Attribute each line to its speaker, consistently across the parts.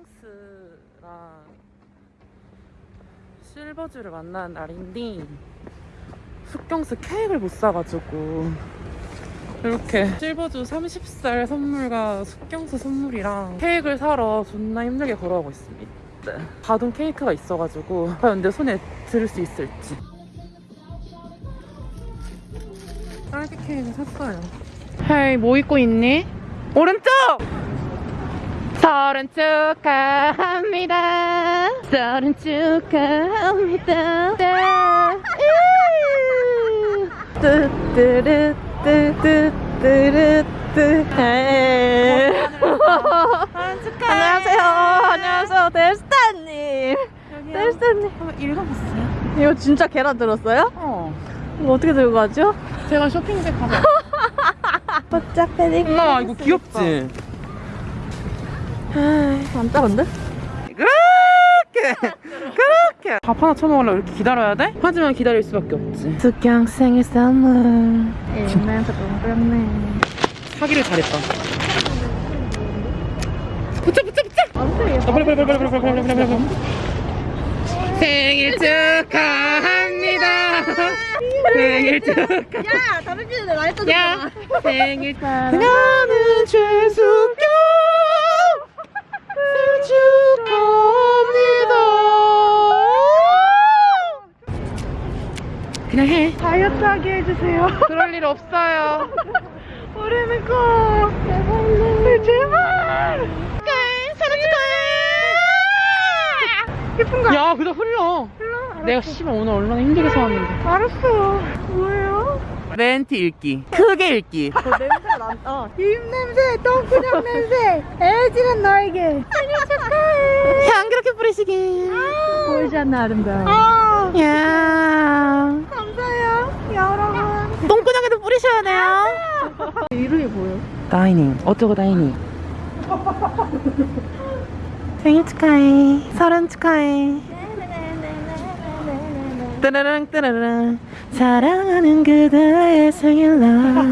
Speaker 1: 숙경스랑 실버주를 만나는 날인데 숙경스 케이크를 못 사가지고 이렇게 실버주 30살 선물과 숙경스 선물이랑 케이크를 사러 존나 힘들게 걸어가고 있습니다. 가동 케이크가 있어가지고 과연 내 손에 들을 수 있을지 딸기 케이크 샀어요. 헤이 뭐 입고 있니? 오른쪽! 서른 축하합니다. 서른 축하합니다. 뚜뚜르뚜뚜뚜뚜
Speaker 2: 안녕하세요. 안녕하세요. 델스타님. 델스타님.
Speaker 1: 한번 읽어봤어요?
Speaker 2: 이거 진짜 계란 들었어요?
Speaker 1: 어.
Speaker 2: 이거 어떻게 들고 가죠?
Speaker 1: 제가 쇼핑백 가서.
Speaker 2: 패딩.
Speaker 1: 엄마 이거 귀엽지?
Speaker 2: 안 작은데?
Speaker 1: 그렇게 그렇게 밥 하나 쳐먹으려고 이렇게 기다려야 돼? 하지만 기다릴 수밖에 없지
Speaker 2: 숙경 생일 선물. 일면서 동그랗네.
Speaker 1: 사기를 잘했다 붙여 붙여 붙여
Speaker 2: 안 돼.
Speaker 1: 아, 빨리 빨리 빨리 빨리 빨리 빨리 빨리 빨리 빨리 생일 축하합니다 생일 축하
Speaker 2: 야, 담배 피우는데 나 했던
Speaker 1: 야 생일 나는 최숙 해
Speaker 2: 다이어트 하게 해주세요.
Speaker 1: 그럴 일 없어요
Speaker 2: 우리는 꼭. 제발. 제발.
Speaker 1: 사랑 축하해
Speaker 2: 예쁜 거.
Speaker 1: 야 그다 흘러
Speaker 2: 흘러?
Speaker 1: 내가 씨발 오늘 얼마나 힘들게 사왔는데
Speaker 2: 알았어요. 뭐예요?
Speaker 1: 멘트 읽기 크게 읽기
Speaker 2: 저 냄새 난다. 입 냄새, 똥구녕 냄새. 애지는 너에게. 생일 축하해.
Speaker 1: 향 그렇게 뿌리시게
Speaker 2: 보이지 않나 아름다워.
Speaker 1: 야
Speaker 2: 감사해요, 여러분.
Speaker 1: 똥구녕에도 뿌리셔야 돼요.
Speaker 2: 이름이 뭐예요?
Speaker 1: Dining. 어쩌고 dining? 생일 축하해. 서른 축하해. 따라랑 따라랑 사랑하는 그대의 생일날.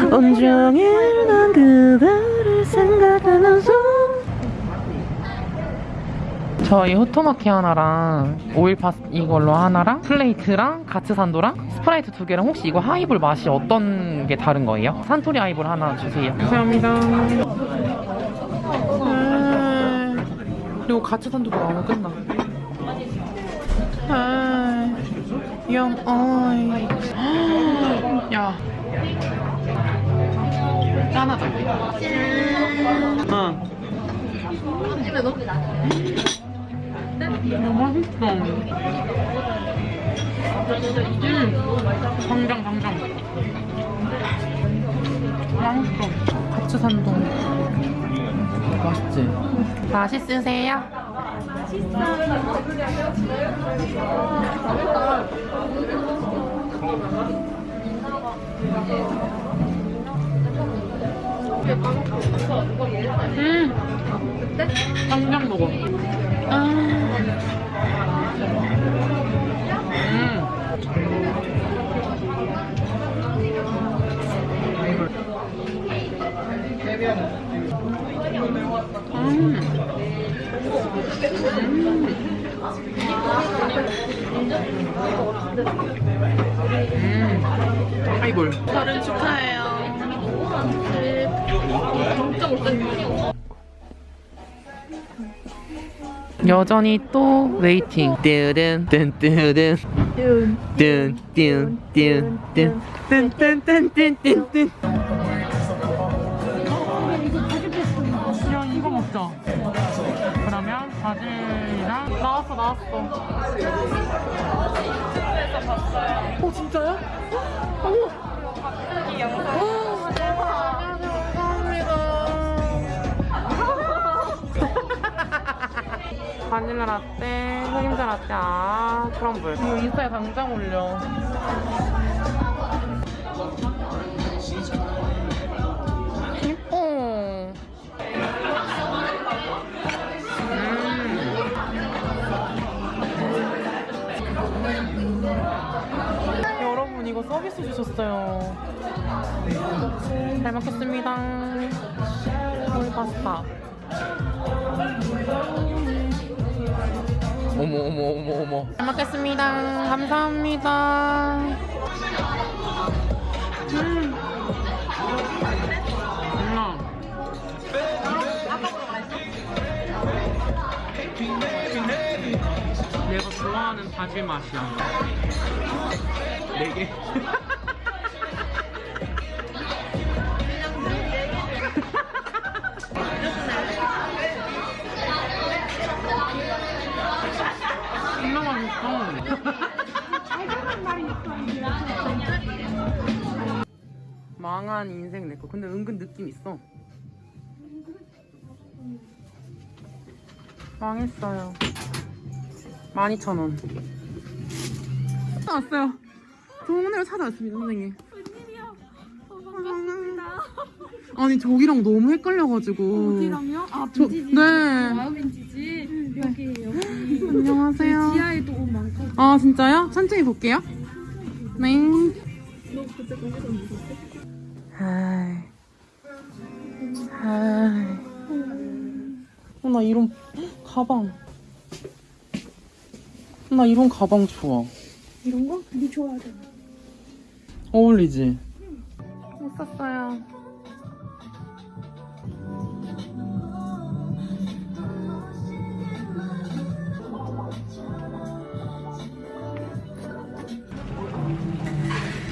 Speaker 1: 온종일 난 그대를 생각하면서 저희 후토마키 하나랑 오일 파스타 이걸로 하나랑 plate랑 가츠 산도랑 스프라이트 두 개랑 혹시 이거 하이볼 맛이 어떤 게 다른 거예요? 산토리 하이볼 하나 주세요. 감사합니다. 그리고 가츠 산도도 나오면 끝나. 아, 영 어이. 야. 짠하다. 응.
Speaker 2: 넣어.
Speaker 1: 너무 맛있어. 음, 당장 당장. 맛있어. 가츠 산동. 맛있지? 맛있으세요? 음, 당장 먹어. 음. 하이볼. 서른 축하해요. 여전히 또 waiting. 뜨든 뜬뜨든
Speaker 2: 뚠.
Speaker 1: 뜬뜬뜬뜬뜬뜬뜬뜬뜬 야 이거 먹자 그러면 바질이랑 나 왔어 나왔어 어 진짜요? 어머 바닐라 라떼, 흑임자 라떼, 아, 크럼블. 이거 인스타에 당장 올려. 주셨어요. 잘 먹겠습니다. 오이 파스타. 어머 어머 어머 어머 잘 먹겠습니다 감사합니다 음. 내가 좋아하는 바질 맛이야 네 개 망한 인생 내거 근데 은근 느낌 있어 망했어요 12,000원 왔어요 동네로 찾아왔습니다 선생님
Speaker 2: 웬일이야. 어, 반갑습니다.
Speaker 1: 아니 저기랑 너무 헷갈려가지고
Speaker 2: 어디랑요? 아,
Speaker 1: 저,
Speaker 2: 빈티지.
Speaker 1: 네
Speaker 2: 와우 빈티지. 여기 여기.
Speaker 1: 안녕하세요
Speaker 2: 지하에도 옷 많거든.
Speaker 1: 아 진짜요? 천천히 볼게요 네
Speaker 2: 너 그때 거기서 뭐 샀어?
Speaker 1: 하이 하이 어, 나 이런 가방 나 이런 가방 좋아
Speaker 2: 이런 거? 네 좋아하잖아.
Speaker 1: 어울리지? 못 샀어요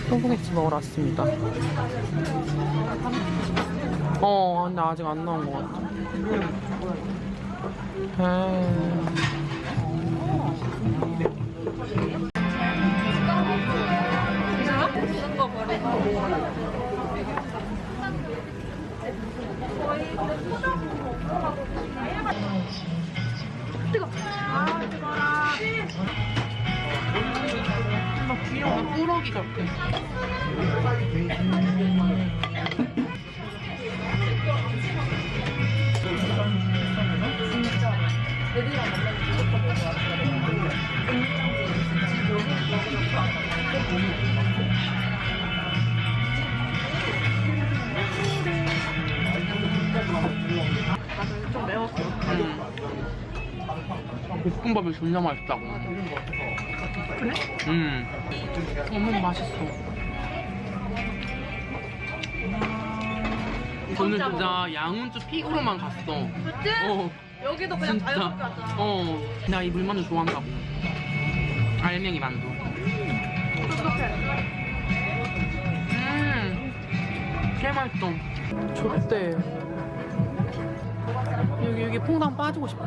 Speaker 1: 소고기집 먹으러 왔습니다 어 근데 아직 안 나온 것 같아 에이. 꾸러기 같아. 좀 매웠어 볶음밥이 존나 맛있다고. 그래? 음 너무 맛있어. 저는 진짜 양운주 픽으로만 갔어.
Speaker 2: 그치?
Speaker 1: 어.
Speaker 2: 여기도 그냥
Speaker 1: 진짜.
Speaker 2: 자유롭게 하잖아.
Speaker 1: 어. 나 이 물만두 좋아한다고. 알맹이 만두. 음. 개맛있어. 좋대. 여기 여기 퐁당 빠지고 싶어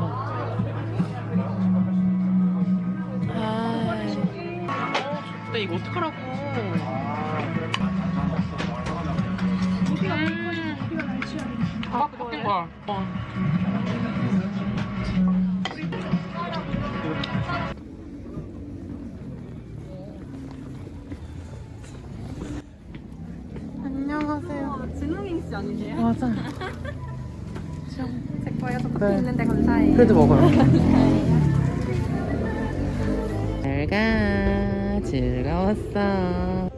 Speaker 1: 좋대 이거 어떡하라고 음. 아 바뀐 거야 어. 안녕하세요
Speaker 2: 진웅이 씨 아니세요?
Speaker 1: 맞아
Speaker 2: 제 거에 서
Speaker 1: 네.
Speaker 2: 있는데 감사해요.
Speaker 1: 그래도 먹어요. 즐거웠어.